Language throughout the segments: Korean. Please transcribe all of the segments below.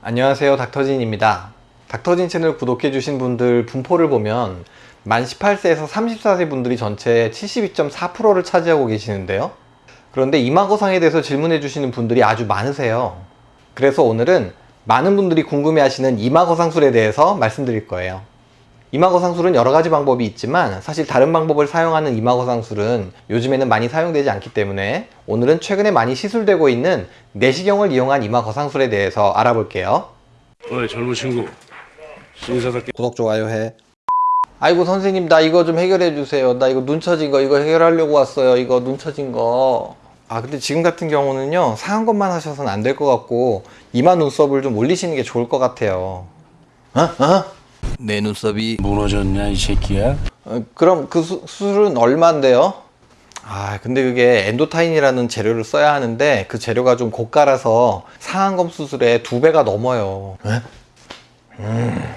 안녕하세요 닥터진입니다. 닥터진 채널 구독해 주신 분들 분포를 보면 만 18세에서 34세 분들이 전체 72.4%를 차지하고 계시는데요. 그런데 이마거상에 대해서 질문해 주시는 분들이 아주 많으세요. 그래서 오늘은 많은 분들이 궁금해 하시는 이마거상술에 대해서 말씀드릴 거예요 이마거 상술은 여러 가지 방법이 있지만 사실 다른 방법을 사용하는 이마거 상술은 요즘에는 많이 사용되지 않기 때문에 오늘은 최근에 많이 시술되고 있는 내시경을 이용한 이마거 상술에 대해서 알아볼게요. 어이 젊은 친구. 신사답게 구독 좋아요 해. 아이고 선생님 나 이거 좀 해결해 주세요. 나 이거 눈 처진 거 이거 해결하려고 왔어요. 이거 눈 처진 거 아 근데 지금 같은 경우는요 상한 것만 하셔서는 안 될 것 같고 이마 눈썹을 좀 올리시는 게 좋을 것 같아요. 어? 어? 내 눈썹이 무너졌냐 이 새끼야? 어, 그럼 그 수, 수술은 얼마인데요? 아 근데 그게 Endotine이라는 재료를 써야 하는데 그 재료가 좀 고가라서 상안검 수술에 두 배가 넘어요. 음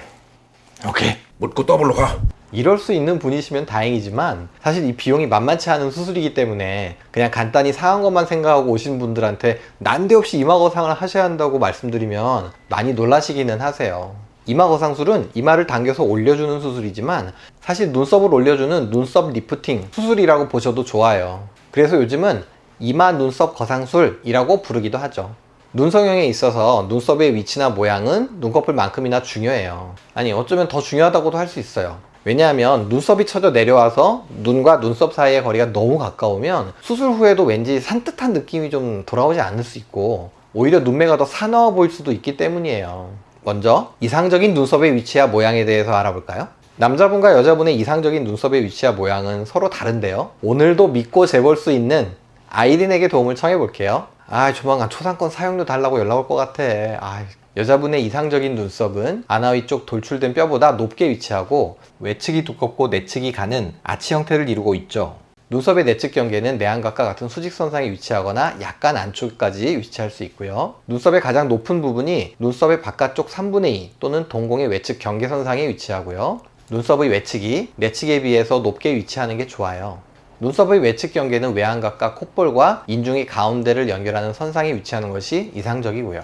오케이. 묻고 더블로 가. 이럴 수 있는 분이시면 다행이지만 사실 이 비용이 만만치 않은 수술이기 때문에 그냥 간단히 상안검만 생각하고 오신 분들한테 난데없이 이마거상을 하셔야 한다고 말씀드리면 많이 놀라시기는 하세요 이마 거상술은 이마를 당겨서 올려주는 수술이지만 사실 눈썹을 올려주는 눈썹 리프팅 수술이라고 보셔도 좋아요. 그래서 요즘은 이마 눈썹 거상술이라고 부르기도 하죠. 눈 성형에 있어서 눈썹의 위치나 모양은 눈꺼풀만큼이나 중요해요. 아니 어쩌면 더 중요하다고도 할 수 있어요. 왜냐하면 눈썹이 쳐져 내려와서 눈과 눈썹 사이의 거리가 너무 가까우면 수술 후에도 왠지 산뜻한 느낌이 좀 돌아오지 않을 수 있고 오히려 눈매가 더 사나워 보일 수도 있기 때문이에요 먼저 이상적인 눈썹의 위치와 모양에 대해서 알아볼까요? 남자분과 여자분의 이상적인 눈썹의 위치와 모양은 서로 다른데요. 오늘도 믿고 재볼 수 있는 아이린에게 도움을 청해 볼게요. 아 조만간 초상권 사용료 달라고 연락 올 것 같아. 아, 여자분의 이상적인 눈썹은 아나 위 쪽 돌출된 뼈보다 높게 위치하고 외측이 두껍고 내측이 가는 아치 형태를 이루고 있죠 눈썹의 내측 경계는 내안각과 같은 수직선상에 위치하거나 약간 안쪽까지 위치할 수 있고요. 눈썹의 가장 높은 부분이 눈썹의 바깥쪽 3분의 2 또는 동공의 외측 경계선상에 위치하고요. 눈썹의 외측이 내측에 비해서 높게 위치하는 게 좋아요. 눈썹의 외측 경계는 외안각과 콧볼과 인중의 가운데를 연결하는 선상에 위치하는 것이 이상적이고요.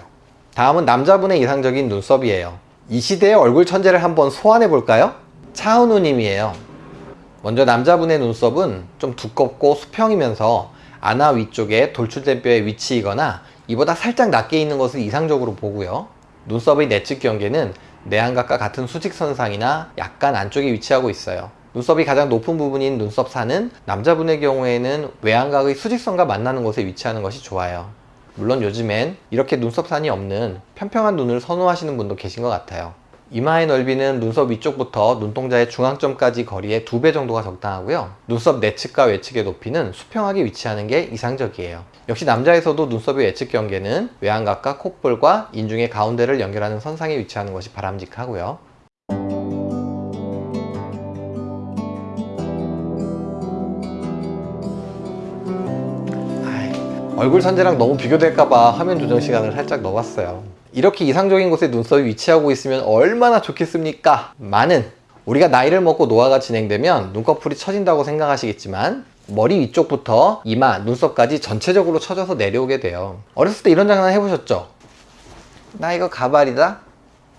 다음은 남자분의 이상적인 눈썹이에요. 이 시대의 얼굴 천재를 한번 소환해 볼까요? 차은우 님이에요. 먼저 남자분의 눈썹은 좀 두껍고 수평이면서 아나 위쪽에 돌출된 뼈의 위치이거나 이보다 살짝 낮게 있는 것을 이상적으로 보고요. 눈썹의 내측 경계는 내안각과 같은 수직선상이나 약간 안쪽에 위치하고 있어요. 눈썹이 가장 높은 부분인 눈썹사는 남자분의 경우에는 외안각의 수직선과 만나는 곳에 위치하는 것이 좋아요. 물론 요즘엔 이렇게 눈썹산이 없는 평평한 눈을 선호하시는 분도 계신 것 같아요. 이마의 넓이는 눈썹 위쪽부터 눈동자의 중앙점까지 거리의 두배 정도가 적당하고요. 눈썹 내측과 외측의 높이는 수평하게 위치하는 게 이상적이에요. 역시 남자에서도 눈썹의 외측 경계는 외안각과 콧볼과 인중의 가운데를 연결하는 선상에 위치하는 것이 바람직하고요. 얼굴 선재랑 너무 비교될까봐 화면 조정 시간을 살짝 넣어봤어요. 이렇게 이상적인 곳에 눈썹이 위치하고 있으면 얼마나 좋겠습니까? 많은 우리가 나이를 먹고 노화가 진행되면 눈꺼풀이 처진다고 생각하시겠지만 머리 위쪽부터 이마, 눈썹까지 전체적으로 처져서 내려오게 돼요 어렸을 때 이런 장난 해보셨죠? 나 이거 가발이다?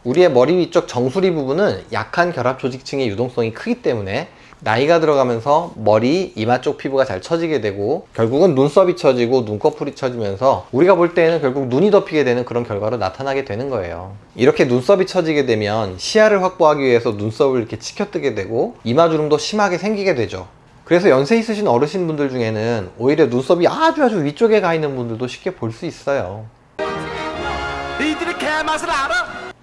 우리의 머리 위쪽 정수리 부분은 약한 결합 조직층의 유동성이 크기 때문에 나이가 들어가면서 머리, 이마 쪽 피부가 잘 처지게 되고 결국은 눈썹이 처지고 눈꺼풀이 처지면서 우리가 볼 때에는 결국 눈이 덮이게 되는 그런 결과로 나타나게 되는 거예요. 이렇게 눈썹이 처지게 되면 시야를 확보하기 위해서 눈썹을 이렇게 치켜뜨게 되고 이마주름도 심하게 생기게 되죠. 그래서 연세 있으신 어르신분들 중에는 오히려 눈썹이 아주 아주 위쪽에 가 있는 분들도 쉽게 볼 수 있어요?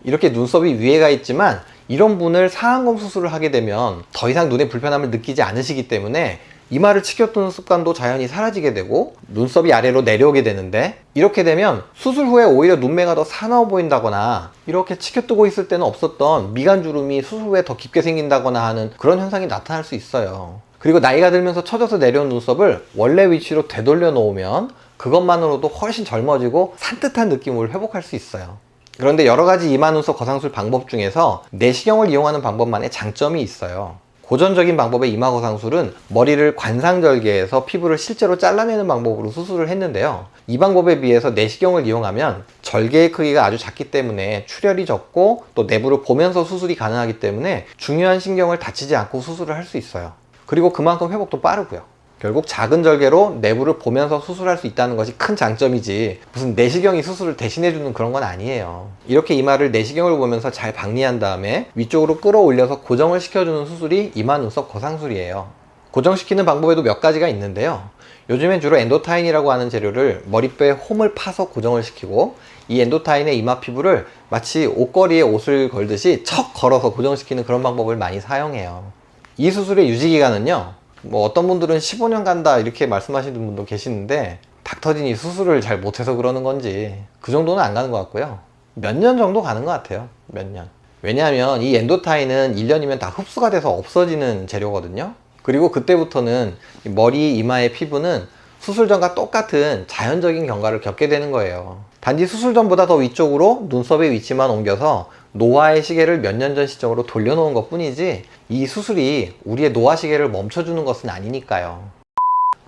이렇게 눈썹이 위에 가 있지만 이런 분을 상안검 수술을 하게 되면 더 이상 눈에 불편함을 느끼지 않으시기 때문에 이마를 치켜뜨는 습관도 자연히 사라지게 되고 눈썹이 아래로 내려오게 되는데 이렇게 되면 수술 후에 오히려 눈매가 더 사나워 보인다거나 이렇게 치켜뜨고 있을 때는 없었던 미간주름이 수술 후에 더 깊게 생긴다거나 하는 그런 현상이 나타날 수 있어요. 그리고 나이가 들면서 처져서 내려온 눈썹을 원래 위치로 되돌려 놓으면 그것만으로도 훨씬 젊어지고 산뜻한 느낌을 회복할 수 있어요 그런데 여러 가지 이마 눈썹 거상술 방법 중에서 내시경을 이용하는 방법만의 장점이 있어요. 고전적인 방법의 이마 거상술은 머리를 관상절개해서 피부를 실제로 잘라내는 방법으로 수술을 했는데요. 이 방법에 비해서 내시경을 이용하면 절개의 크기가 아주 작기 때문에 출혈이 적고 또 내부를 보면서 수술이 가능하기 때문에 중요한 신경을 다치지 않고 수술을 할 수 있어요. 그리고 그만큼 회복도 빠르고요. 결국 작은 절개로 내부를 보면서 수술할 수 있다는 것이 큰 장점이지 무슨 내시경이 수술을 대신해주는 그런 건 아니에요. 이렇게 이마를 내시경을 보면서 잘 박리한 다음에 위쪽으로 끌어올려서 고정을 시켜주는 수술이 이마 눈썹 거상술이에요. 고정시키는 방법에도 몇 가지가 있는데요. 요즘엔 주로 엔도타인이라고 하는 재료를 머리뼈에 홈을 파서 고정을 시키고 이 엔도타인의 이마 피부를 마치 옷걸이에 옷을 걸듯이 척 걸어서 고정시키는 그런 방법을 많이 사용해요. 이 수술의 유지기간은요. 뭐 어떤 분들은 15년 간다 이렇게 말씀하시는 분도 계시는데 닥터진이 수술을 잘 못해서 그러는 건지 그 정도는 안 가는 것 같고요. 몇 년 정도 가는 것 같아요. 몇 년. 왜냐하면 이 엔도타인은 1년이면 다 흡수가 돼서 없어지는 재료거든요. 그리고 그때부터는 이 머리 이마의 피부는 수술 전과 똑같은 자연적인 경과를 겪게 되는 거예요. 단지 수술 전보다 더 위쪽으로 눈썹의 위치만 옮겨서 노화의 시계를 몇 년 전 시점으로 돌려놓은 것 뿐이지 이 수술이 우리의 노화 시계를 멈춰주는 것은 아니니까요.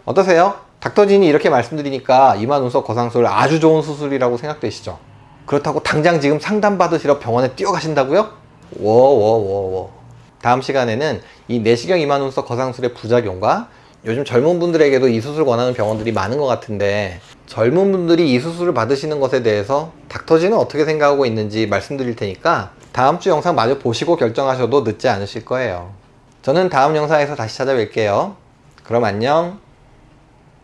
어떠세요? 닥터진이 이렇게 말씀드리니까 이마 눈썹 거상술 아주 좋은 수술이라고 생각되시죠? 그렇다고 당장 지금 상담 받으시러 병원에 뛰어가신다고요? 워워워워 다음 시간에는 이 내시경 이마 눈썹 거상술의 부작용과 요즘 젊은 분들에게도 이 수술 권하는 병원들이 많은 것 같은데 젊은 분들이 이 수술을 받으시는 것에 대해서 닥터진은 어떻게 생각하고 있는지 말씀드릴 테니까 다음 주 영상 마저 보시고 결정하셔도 늦지 않으실 거예요. 저는 다음 영상에서 다시 찾아뵐게요. 그럼 안녕.